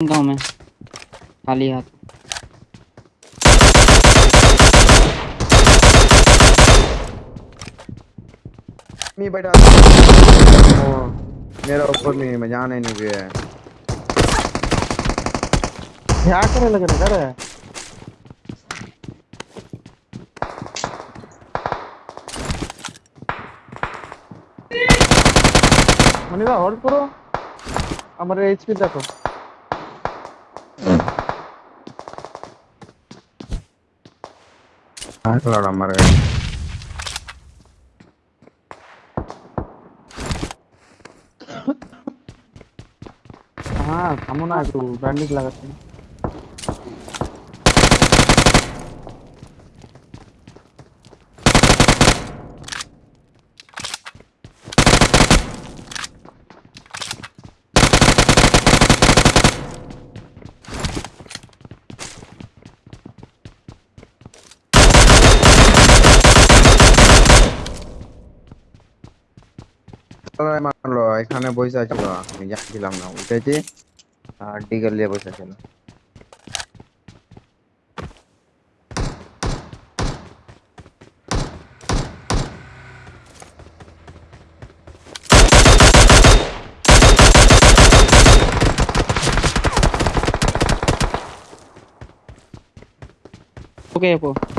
गाँव में। खाली हाथ। मी बैठा। मेरा ऊपर नहीं मैं जाने नहीं गया क्या करने लग रहा है। मनीषा होल्ड करो। हमारे एचपी देखो। लड़ा मर गया हाँ सामो तू बैंडेज लगाते हैं Kala e lo, ikhane e kane boi sa chala, me jaki lang na ute che, a digal boi sa chala. Okay, po.